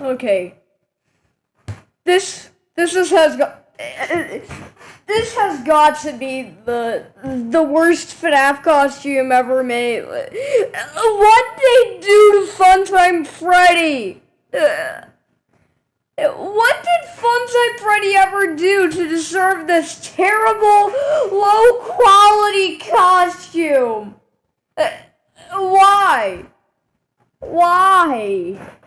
Okay. This this is has got this has got to be the the worst FNAF costume ever made. What they do to Funtime Freddy? What did Funtime Freddy ever do to deserve this terrible, low quality costume? Why? Why?